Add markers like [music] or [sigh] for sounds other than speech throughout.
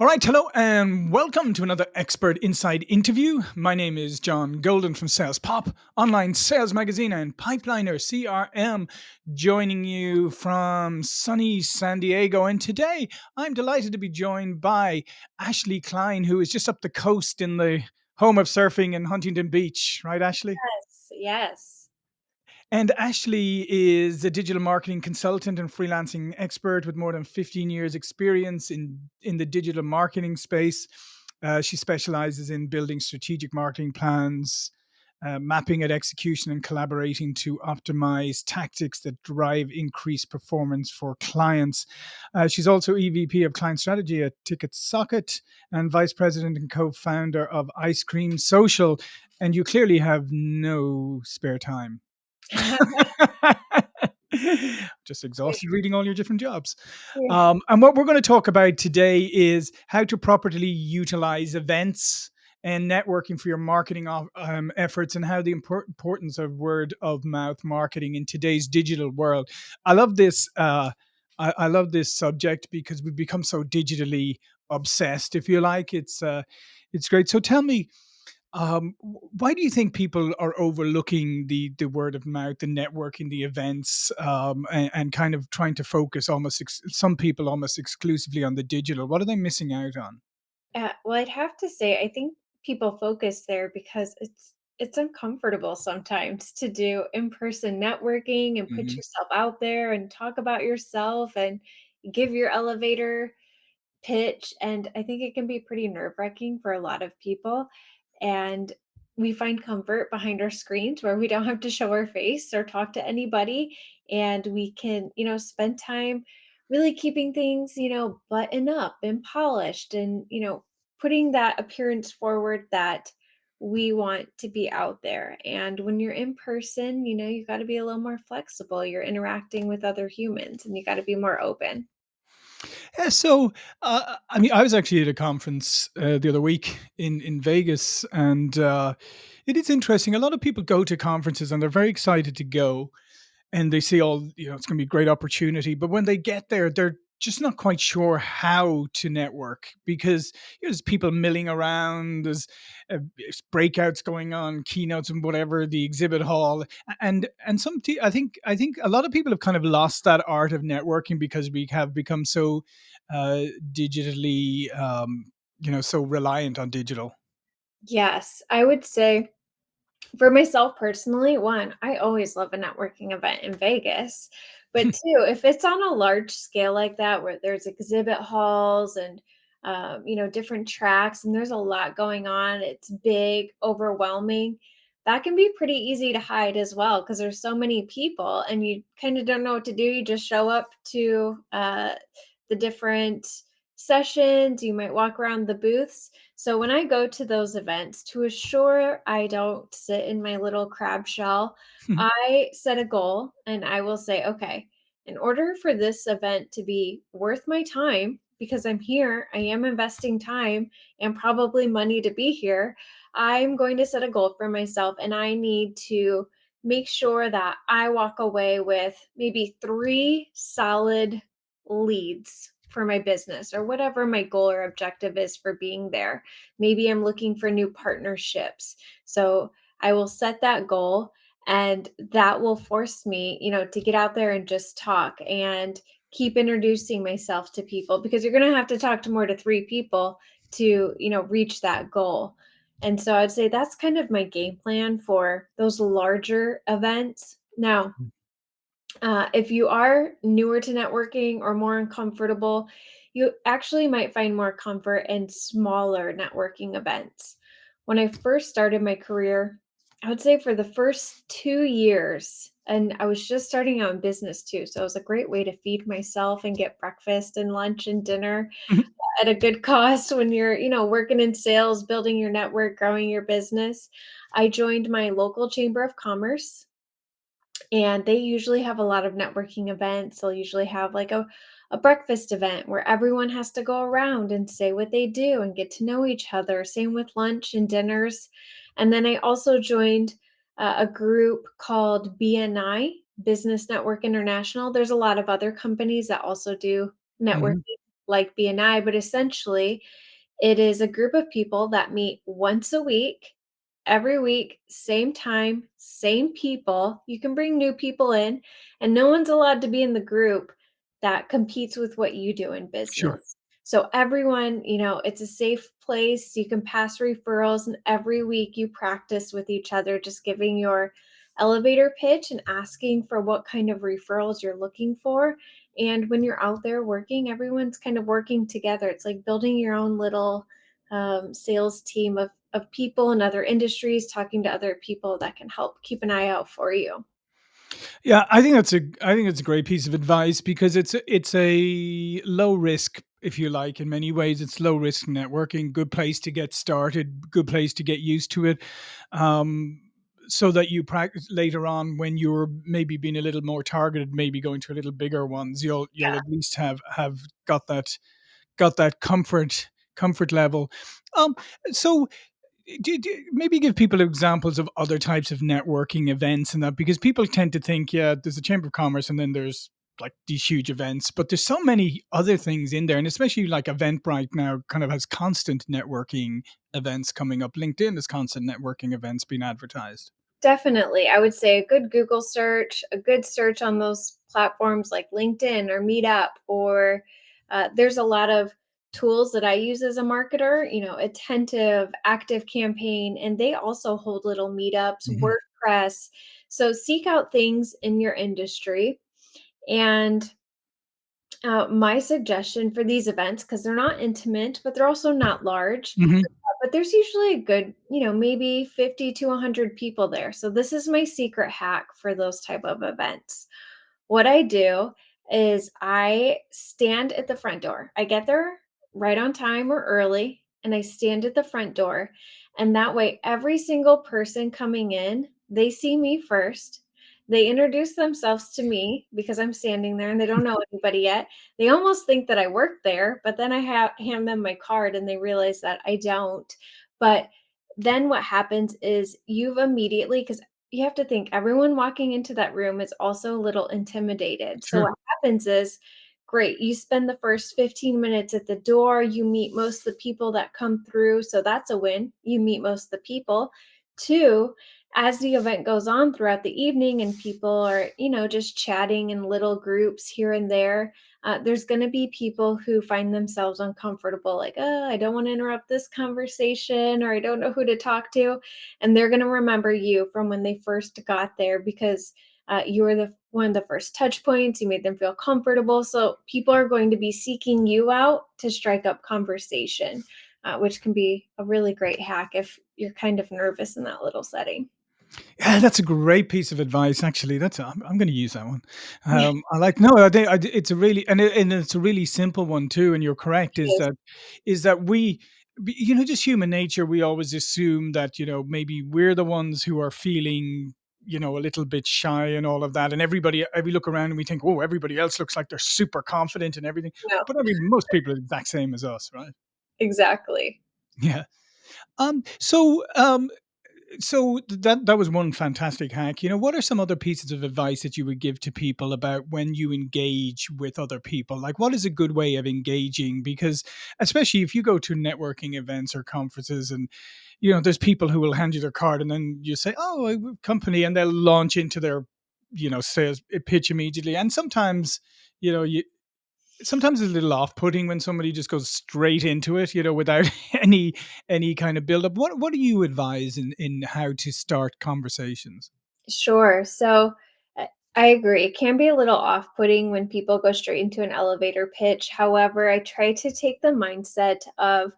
All right, hello and welcome to another Expert Insight interview. My name is John Golden from Sales Pop, online sales magazine, and Pipeliner CRM, joining you from sunny San Diego. And today I'm delighted to be joined by Ashley Klein, who is just up the coast in the home of surfing in Huntington Beach. Right, Ashley? Yes, yes. And Ashley is a digital marketing consultant and freelancing expert with more than 15 years experience in, in the digital marketing space. Uh, she specializes in building strategic marketing plans, uh, mapping at execution and collaborating to optimize tactics that drive increased performance for clients. Uh, she's also EVP of client strategy at TicketSocket and vice president and co founder of Ice Cream Social. And you clearly have no spare time. [laughs] Just exhausted reading all your different jobs. Yeah. Um, and what we're going to talk about today is how to properly utilize events and networking for your marketing um, efforts and how the import- importance of word of mouth marketing in today's digital world. I love this. Uh, I, I, love this subject because we've become so digitally obsessed. If you like, it's uh, it's great. So tell me, um, why do you think people are overlooking the the word of mouth, the networking, the events, um, and, and, kind of trying to focus almost ex- some people almost exclusively on the digital? What are they missing out on? Uh, well, I'd have to say, I think people focus there because it's it's uncomfortable sometimes to do in-person networking and put hmm yourself out there and talk about yourself and give your elevator pitch, and I think it can be pretty nerve-wracking for a lot of people, and we find comfort behind our screens where we don't have to show our face or talk to anybody, and we can, you know, spend time really keeping things, you know, buttoned up and polished and, you know, putting that appearance forward that we want to be out there. And when you're in person, you know, you got to be a little more flexible. You're interacting with other humans and you got to be more open. Yeah, so uh, I mean, I was actually at a conference uh, the other week in in Vegas, and uh, it is interesting. A lot of people go to conferences and they're very excited to go, and they see all you know it's going to be a great opportunity. But when they get there, they're just not quite sure how to network because you know, there's people milling around, there's uh, breakouts going on, keynotes and whatever, the exhibit hall, and and some t- I think I think a lot of people have kind of lost that art of networking because we have become so uh, digitally, um, you know, so reliant on digital. Yes, I would say For myself personally, one, I always love a networking event in Vegas. But [laughs] two, if it's on a large scale like that, where there's exhibit halls and um, you know different tracks, and there's a lot going on, it's big, overwhelming. That can be pretty easy to hide as well because there's so many people, and you kind of don't know what to do. You just show up to uh, the different sessions. You might walk around the booths so when I go to those events, to assure I don't sit in my little crab shell, hmm. I set a goal and I will say, okay, in order for this event to be worth my time, because I'm here, I am investing time and probably money to be here, I'm going to set a goal for myself and I need to make sure that I walk away with maybe three solid leads for my business or whatever my goal or objective is for being there. Maybe I'm looking for new partnerships. So I will set that goal and that will force me, you know, to get out there and just talk and keep introducing myself to people because you're going to have to talk to more to 3 people to, you know, reach that goal. And so I'd say that's kind of my game plan for those larger events. Now, mm. Uh, if you are newer to networking or more uncomfortable, you actually might find more comfort in smaller networking events. When I first started my career, I would say for the first two years, and I was just starting out in business too. So it was a great way to feed myself and get breakfast and lunch and dinner at a good [laughs] cost when you're, you know, working in sales, building your network, growing your business. I joined my local chamber of commerce and they usually have a lot of networking events. They'll usually have like a, a breakfast event where everyone has to go around and say what they do and get to know each other. Same with lunch and dinners. And then I also joined uh, a group called BNI, Business Network International. There's a lot of other companies that also do networking. Mhm. like BNI, but essentially it is a group of people that meet once a week, every week, same time, same people. You can bring new people in, and no one's allowed to be in the group that competes with what you do in Sure. business. So everyone, you know, it's a safe place. You can pass referrals, and every week you practice with each other, just giving your elevator pitch and asking for what kind of referrals you're looking for. And when you're out there working, everyone's kind of working together. It's like building your own little um, sales team of, of people in other industries, talking to other people that can help keep an eye out for you. Yeah, I think that's a I think it's a great piece of advice because it's a it's a low risk, if you like, in many ways. It's low risk networking, good place to get started, good place to get used to it. Um, so that you practice later on when you're maybe being a little more targeted, maybe going to a little bigger ones, you'll you'll Yeah, at least have have got that got that comfort comfort level. Um, so do, do, maybe give people examples of other types of networking events and that because people tend to think yeah there's a chamber of commerce and then there's like these huge events but there's so many other things in there and especially like eventbrite now kind of has constant networking events coming up linkedin has constant networking events being advertised definitely. I would say a good Google search, a good search on those platforms like LinkedIn or Meetup, or uh, there's a lot of tools that I use as a marketer, you know, Attentive, Active Campaign, and they also hold little meetups, hmm WordPress. So seek out things in your industry. And uh, my suggestion for these events, because they're not intimate, but they're also not large, hmm but there's usually a good, you know, maybe 50 to 100 people there. So this is my secret hack for those type of events. What I do is I stand at the front door. I get there right on time or early, and I stand at the front door. And that way, every single person coming in, they see me first. They introduce themselves to me because I'm standing there and they don't [laughs] know anybody yet. They almost think that I work there, but then I have hand them my card and they realize that I don't. But then what happens is you've immediately because you have to think everyone walking into that room is also a little intimidated. So what happens is, great, you spend the first 15 minutes at the door, you meet most of the people that come through, so that's a win. You meet most of the people. Two, as the event goes on throughout the evening and people are, you know, just chatting in little groups here and there, uh, there's going to be people who find themselves uncomfortable, like, oh, I don't want to interrupt this conversation or I don't know who to talk to and they're going to remember you from when they first got there because uh, you were the one of the first touch points you made them feel comfortable so people are going to be seeking you out to strike up conversation uh, which can be a really great hack if you're kind of nervous in that little setting Yeah, that's a great piece of advice. Actually, that's I'm, I'm going to use that one. Um, I like no, I I, it's a really and, it, and it's a really simple one too. And you're correct. Is that is that we, you know, just human nature. We always assume that you know maybe we're the ones who are feeling you know a little bit shy and all of that. And everybody, we look around and we think, oh, everybody else looks like they're super confident and everything. no But I mean, most people are the exact same as us, right? exactly Yeah. Um. So, um, so that that was one fantastic hack. You know, what are some other pieces of advice that you would give to people about when you engage with other people? Like, what is a good way of engaging? Because especially if you go to networking events or conferences, and you know, there's people who will hand you their card, and then you say, "Oh, company," and they'll launch into their you know sales pitch immediately. And sometimes, you know, you sometimes it's a little off-putting when somebody just goes straight into it, you know, without [laughs] any any kind of build-up. What what do you advise in in how to start conversations? Sure. So I I agree. It can be a little off putting when people go straight into an elevator pitch. However, I try to take the mindset of,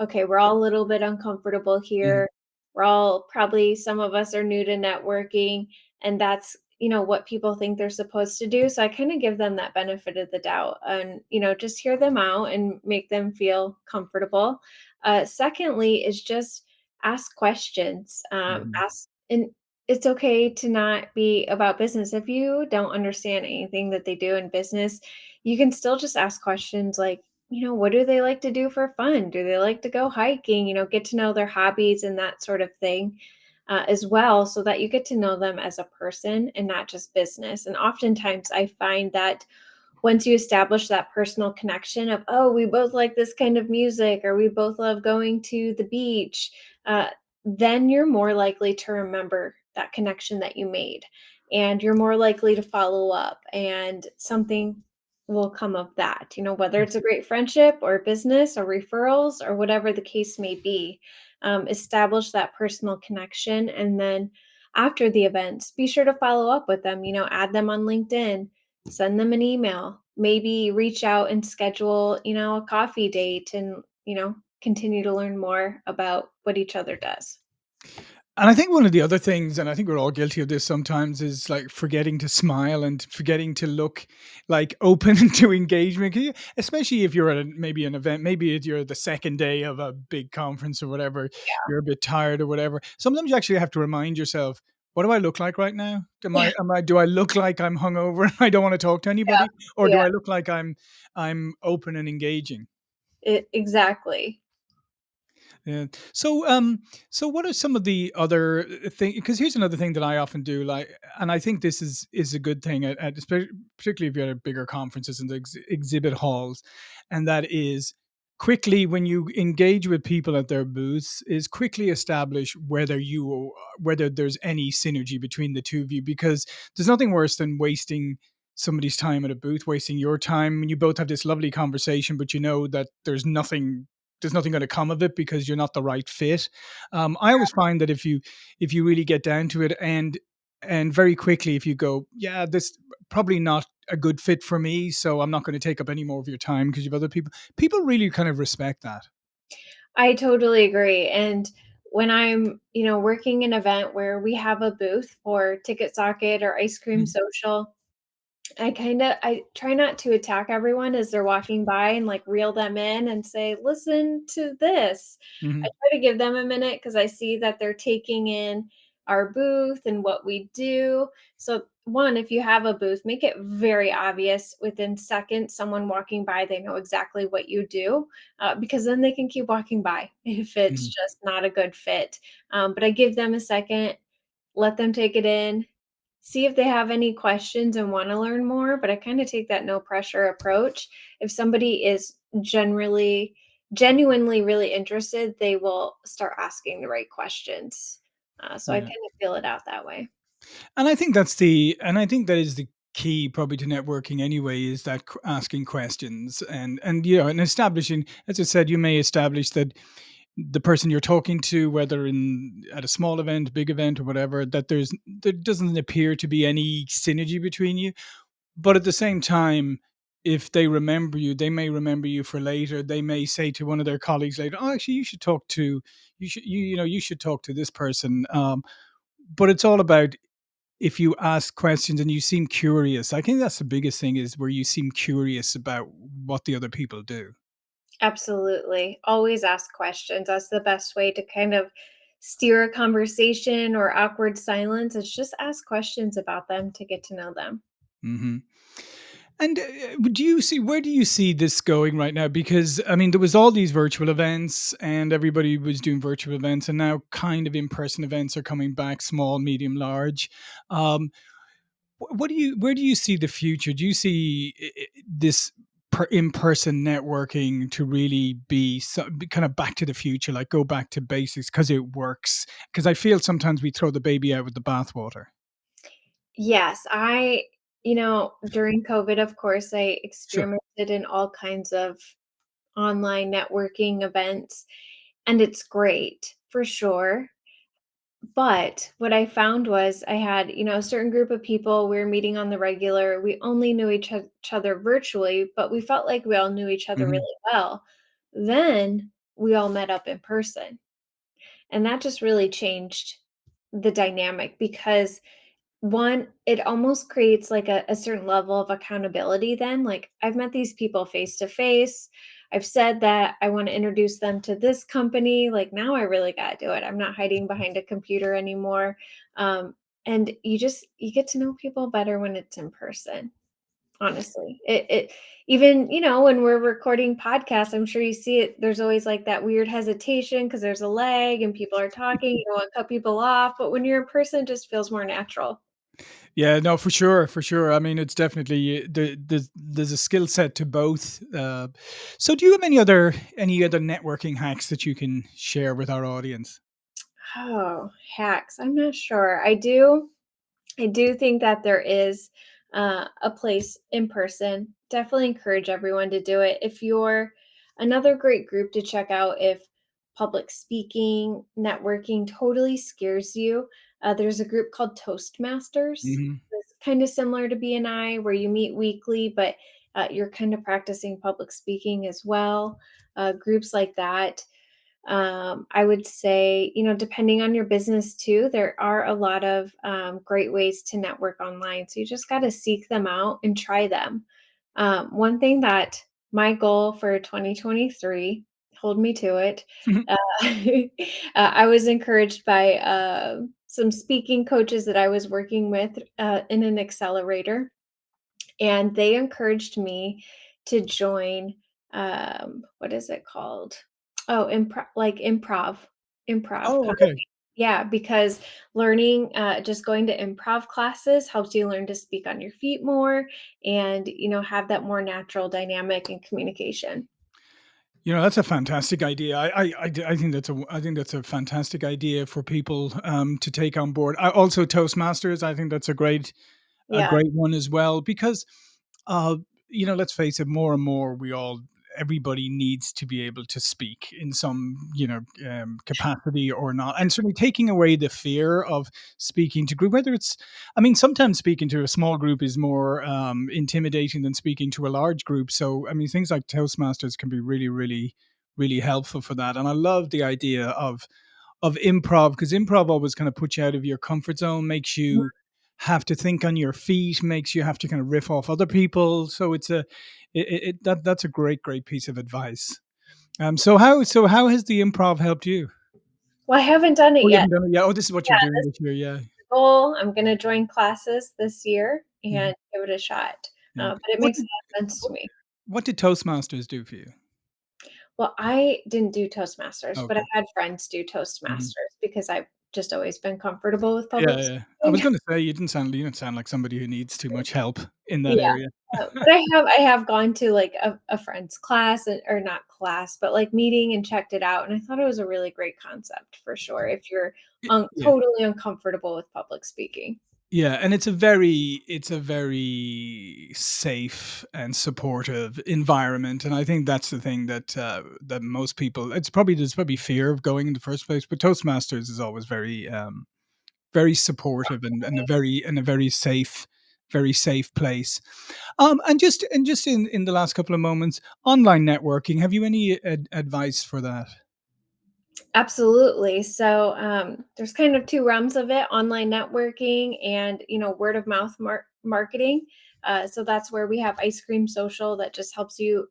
okay, we're all a little bit uncomfortable Mhm. here. We're all probably, some of us are new to networking, and that's, you know, what people think they're supposed to do. So I kind of give them that benefit of the doubt and, you know, just hear them out and make them feel comfortable. Uh, secondly, is just ask questions. Um, Mhm. ask, and it's okay to not be about business. If you don't understand anything that they do in business, you can still just ask questions like, you know, what do they like to do for fun? Do they like to go hiking? You know, get to know their hobbies and that sort of thing uh, as well, so that you get to know them as a person and not just business. And oftentimes I find that once you establish that personal connection of, "Oh, we both like this kind of music," or, "We both love going to the beach," uh, then you're more likely to remember that connection that you made, and you're more likely to follow up, and something will come of that, you know, whether Mm. it's a great friendship or business or referrals or whatever the case may be. Um, establish that personal connection, and then after the events, be sure to follow up with them, you know, add them on LinkedIn, send them an email, maybe reach out and schedule, you know, a coffee date and, you know, continue to learn more about what each other does. And I think one of the other things, and I think we're all guilty of this sometimes, is like forgetting to smile and forgetting to look like [laughs] open to engagement. 'Cause you- Especially if you're at a, maybe an event, maybe if you're the second day of a big conference or whatever, you're a bit tired or whatever. Sometimes you actually have to remind yourself, what do I look like right now? Am Yeah. I, am I, do I look like I'm hungover and [laughs] I don't want to talk to Yeah. anybody? Or do Yeah. I look like I'm, I'm open and engaging? E exactly. Yeah. So, um, so what are some of the other things? Because here's another thing that I often do, like, and I think this is is a good thing at, at particularly if you're at bigger conferences and the ex- exhibit halls, and that is quickly when you engage with people at their booths is quickly establish whether you whether there's any synergy between the two of you because there's nothing worse than wasting somebody's time at a booth wasting your time and you both have this lovely conversation but you know that there's nothing there's nothing going to come of it because you're not the right fit. Um, I always find that if you if you really get down to it and and very quickly if you go, yeah, this probably not a good fit for me, so I'm not going to take up any more of your time because you have other people. People really kind of respect that. I totally agree, and when I'm, you know, working an event where we have a booth for TicketSocket or Ice Cream Mm, Social, I kinda I try not to attack everyone as they're walking by and, like, reel them in and say, "Listen to this." I mhm, try to give them a minute because I see that they're taking in our booth and what we do. So, 1, if you have a booth, make it very obvious within seconds, someone walking by, they know exactly what you do, uh, because then they can keep walking by [laughs] if it's mhm, just not a good fit. Um, but I give them a second, let them take it in, see if they have any questions and wanna learn more, but I kinda take that no pressure approach. If somebody is generally genuinely really interested, they will start asking the right questions. Uh, so I yeah. kinda feel it out that way. And I think that's the and I think that is the key probably to networking anyway is that asking questions and and you know and establishing as I said you may establish that the person you're talking to whether in at a small event big event or whatever that there's there doesn't appear to be any synergy between you. But at the same time if they remember you they may remember you for later. They may say to one of their colleagues later oh actually you should talk to you should you you know you should talk to this person. Um but it's all about if you ask questions and you seem curious, I think that's the biggest thing is where you seem curious about what the other people do. Absolutely. Always ask questions. That's the best way to kind of steer a conversation or awkward silence. It's just ask questions about them to get to know them. Mhm. And, uh, do you see where do you see this going right now? Because, I mean, there was all these virtual events and everybody was doing virtual events, and now kind of in-person events are coming back, small, medium, large. Um, what do you where do you see the future? Do you see this per in-person networking to really be so be kind of back to the future, like, go back to basics because it works? Because I feel sometimes we throw the baby out with the bathwater. Yes, I you know, [laughs] during COVID, of course, I Sure. experimented in all kinds of online networking events, and it's great for sure. But what I found was I had, you know, a certain group of people we were meeting on the regular. We only knew each, each other virtually, but we felt like we all knew each other Mhm. really well. Then we all met up in person. And that just really changed the dynamic because one, it almost creates like a, a certain level of accountability then. Like I've met these people face to face. I've said that I want to introduce them to this company. Like now I really got to do it. I'm not hiding behind a computer anymore. Um, and you just you get to know people better when it's in person. Honestly, it, it even you know when we're recording podcasts, I'm sure you see it. There's always like that weird hesitation because there's a lag and people are talking. You don't want to cut people off, but when you're in person, it just feels more natural. Yeah, no, for sure, for sure. I mean, it's definitely the there's there's a skill set to both. Uh, so, do you have any other any other networking hacks that you can share with our audience? Oh, hacks. I'm not sure. I do I do think that there is uh, a place in person. Definitely encourage everyone to do it. If you're another great group to check out, if public speaking, networking totally scares you, uh, there's a group called Toastmasters. Mhm. It's kind of similar to BNI, where you meet weekly, but uh, you're kind of practicing public speaking as well. Uh, groups like that um, I would say, you know, depending on your business too, there are a lot of um, great ways to network online. So you just got to seek them out and try them. Um, one thing that my goal for 2023, hold me to it, uh, [laughs] uh, I was encouraged by uh, some speaking coaches that I was working with uh, in an accelerator and they encouraged me to join um what is it called? Oh improv like improv improv Oh, okay. yeah because learning uh just going to improv classes helps you learn to speak on your feet more and you know have that more natural dynamic and communication You know, that's a fantastic idea. I, I, I think that's a, I think that's a fantastic idea for people, um, to take on board. I also Toastmasters, I think that's a great a great one as well because, uh, you know, let's face it, more and more we all everybody needs to be able to speak in some, you know, um, capacity or not, and certainly taking away the fear of speaking to group, whether it's I mean, sometimes speaking to a small group is more, um, intimidating than speaking to a large group, so, I mean, things like Toastmasters can be really, really, really helpful for that, and I love the idea of of improv because improv always kind of puts you out of your comfort zone, makes you have to think on your feet, makes you have to kind of riff off other people. So it's a it, it, that that's a great great piece of advice. Um, so how so how has the improv helped you? well i haven't done it Oh, yet done it yet. Oh, this is what yeah you're doing this this year. Yeah, goal i'm going to join classes this year Mhm. and give it a shot yeah. uh, but it What makes did a lot of sense to me what did Toastmasters do for you? Well, I didn't do Toastmasters, but I Okay. had friends do Mhm. Toastmasters because I've just always been comfortable with public yeah. I was going to say you didn't sound you didn't sound like somebody who needs too much help in that Yeah, area. uh, but I have I have gone to, like, a a friend's class, and or not class, but, like, meeting and checked it out, and I thought it was a really great concept for sure if you're un Yeah. totally uncomfortable with public speaking. Yeah, and it's a very it's a very safe and supportive environment, and I think that's the thing that uh, that most people. It's probably there's probably fear of going in the first place, but Toastmasters is always very um, very supportive and, and a very and a very safe very safe place. Um, and just and just in in the last couple of moments, online networking. Have you any ad- advice for that? Absolutely. So um, there's kind of two realms of it: online networking and you know word of mouth mar- marketing. Uh, so that's where we have Ice Cream Social that just helps you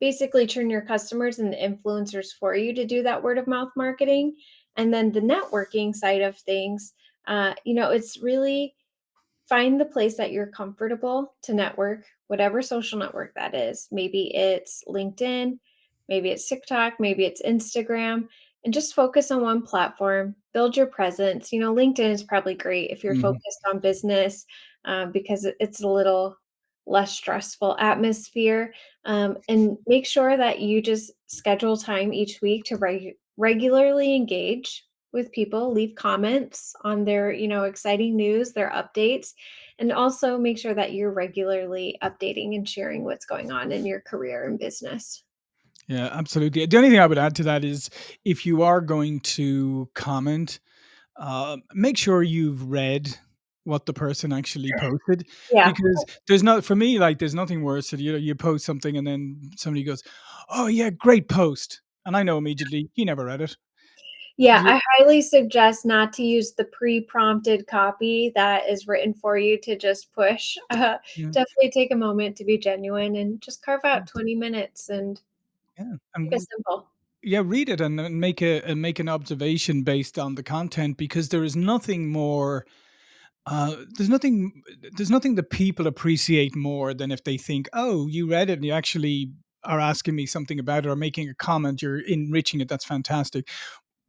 basically turn your customers and the influencers for you to do that word of mouth marketing. And then the networking side of things, uh, you know, it's really Find the place that you're comfortable to network, whatever social network that is. Maybe it's LinkedIn, maybe it's TikTok, maybe it's Instagram, and just focus on one platform. Build your presence. You know, LinkedIn is probably great if you're Mhm. focused on business um, because it's a little less stressful atmosphere. Um, and make sure that you just schedule time each week to reg- regularly engage with people, leave comments on their, you know, exciting news, their updates, and also make sure that you're regularly updating and sharing what's going on in your career and business. Yeah, absolutely. The only thing I would add to that is if you are going to comment, uh, make sure you've read what the person actually posted Yeah. because there's not for me like there's nothing worse that you know you post something and then somebody goes, "Oh yeah, great post," and I know immediately he never read it. Yeah, You- I highly suggest not to use the pre-prompted copy that is written for you to just push. Uh, [laughs] Yeah, definitely take a moment to be genuine and just carve out 20 minutes and yeah, keep it simple. yeah, read it and, and make a and make an observation based on the content because there is nothing more Uh, there's nothing there's nothing that people appreciate more than if they think, "Oh, you read it and you actually are asking me something about it or making a comment, you're enriching it, that's fantastic."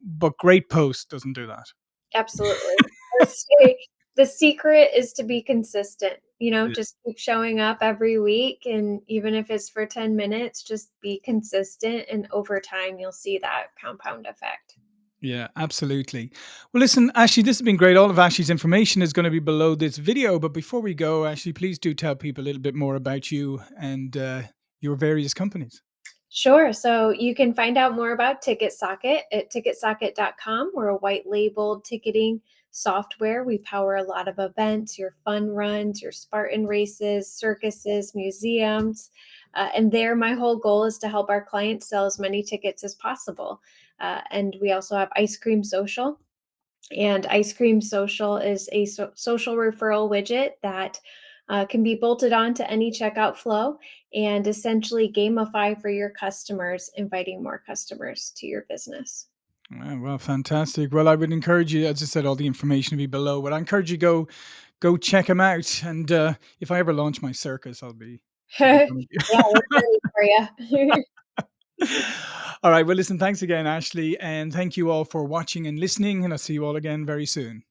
But great post doesn't do that. Absolutely. [laughs] I would say The secret is to be consistent, you know, Yeah. just keep showing up every week, and even if it's for 10 minutes, just be consistent, and over time, you'll see that compound effect. Yeah, absolutely. Well, listen, Ashley, this has been great. All of Ashley's information is going to be below this video. But before we go, Ashley, please do tell people a little bit more about you and uh, your various companies. Sure. So you can find out more about TicketSocket at ticketsocket.com. We're a white labeled ticketing software. We power a lot of events, your fun runs, your Spartan races, circuses, museums. Uh, and there, my whole goal is to help our clients sell as many tickets as possible. Uh, and we also have Ice Cream Social. And Ice Cream Social is a so- social referral widget that uh, can be bolted onto any checkout flow and essentially gamify for your customers, inviting more customers to your business. Well, fantastic. Well, I would encourage you, as I said, all the information will be below. But I encourage you go go check them out. And uh, if I ever launch my circus, I'll be [laughs] yeah, coming. we're ready for you. [laughs] [laughs] all right. Well, listen, thanks again, Ashley, and thank you all for watching and listening. And I'll see you all again very soon.